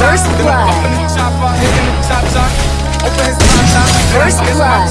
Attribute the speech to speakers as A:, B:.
A: First blood. First blood.